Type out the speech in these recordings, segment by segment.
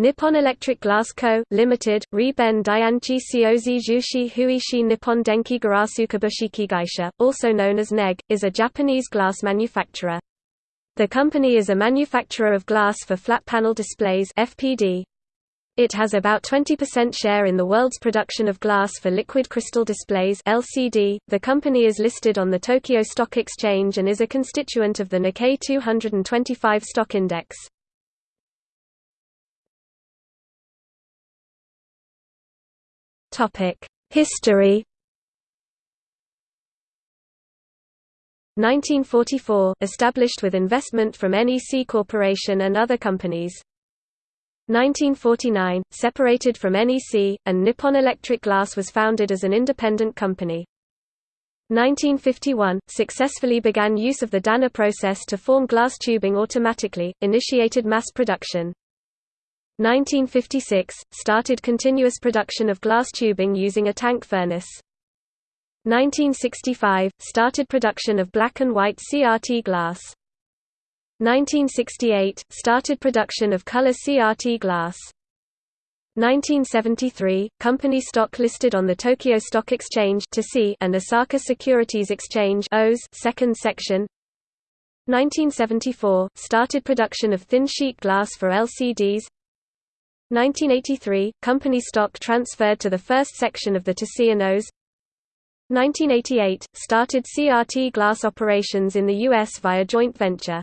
Nippon Electric Glass Co., Limited, Riben Dianchi Ciozi Jushi Huishi Nippon Denki Garasu Kabushiki Gaisha, also known as NEG, is a Japanese glass manufacturer. The company is a manufacturer of glass for flat panel displays FPD. It has about 20% share in the world's production of glass for liquid crystal displays LCD. The company is listed on the Tokyo Stock Exchange and is a constituent of the Nikkei 225 stock index. History 1944 – Established with investment from NEC Corporation and other companies 1949 – Separated from NEC, and Nippon Electric Glass was founded as an independent company. 1951 – Successfully began use of the Danner process to form glass tubing automatically, initiated mass production. 1956 – Started continuous production of glass tubing using a tank furnace. 1965 – Started production of black and white CRT glass. 1968 – Started production of color CRT glass. 1973 – Company stock listed on the Tokyo Stock Exchange and Osaka Securities Exchange second section 1974 – Started production of thin sheet glass for LCDs 1983 – Company stock transferred to the first section of the TSE and OS 1988 – Started CRT glass operations in the U.S. via joint venture.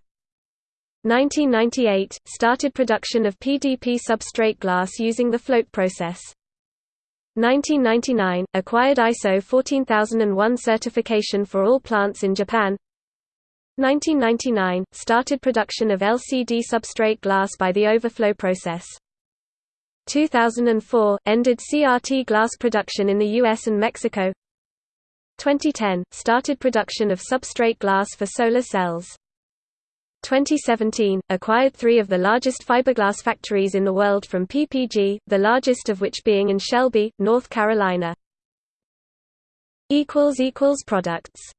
1998 – Started production of PDP substrate glass using the float process. 1999 – Acquired ISO 14001 certification for all plants in Japan 1999 – Started production of LCD substrate glass by the overflow process. 2004 – Ended CRT glass production in the US and Mexico. 2010 – Started production of substrate glass for solar cells. 2017 – Acquired three of the largest fiberglass factories in the world from PPG, the largest of which being in Shelby, North Carolina. Products